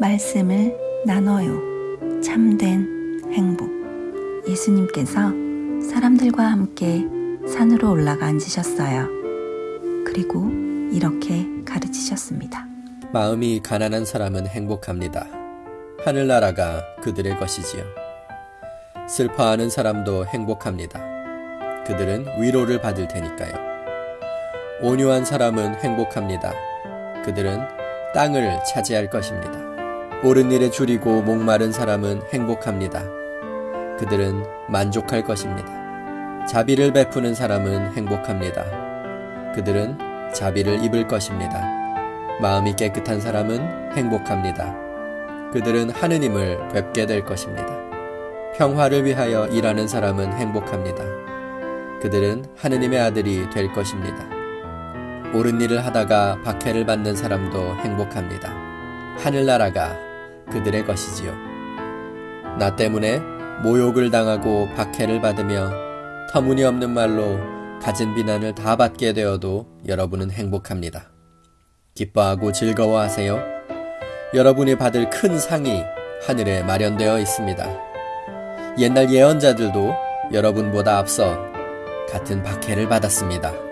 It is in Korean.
말씀을 나눠요. 참된 행복. 예수님께서 사람들과 함께 산으로 올라가 앉으셨어요. 그리고 이렇게 가르치셨습니다. 마음이 가난한 사람은 행복합니다. 하늘나라가 그들의 것이지요. 슬퍼하는 사람도 행복합니다. 그들은 위로를 받을 테니까요. 온유한 사람은 행복합니다. 그들은 땅을 차지할 것입니다. 옳은 일에 줄이고 목마른 사람은 행복합니다. 그들은 만족할 것입니다. 자비를 베푸는 사람은 행복합니다. 그들은 자비를 입을 것입니다. 마음이 깨끗한 사람은 행복합니다. 그들은 하느님을 뵙게 될 것입니다. 평화를 위하여 일하는 사람은 행복합니다. 그들은 하느님의 아들이 될 것입니다. 옳은 일을 하다가 박해를 받는 사람도 행복합니다. 하늘나라가 그들의 것이지요. 나 때문에 모욕을 당하고 박해를 받으며 터무니없는 말로 가진 비난을 다 받게 되어도 여러분은 행복합니다. 기뻐하고 즐거워하세요. 여러분이 받을 큰 상이 하늘에 마련되어 있습니다. 옛날 예언자들도 여러분보다 앞서 같은 박해를 받았습니다.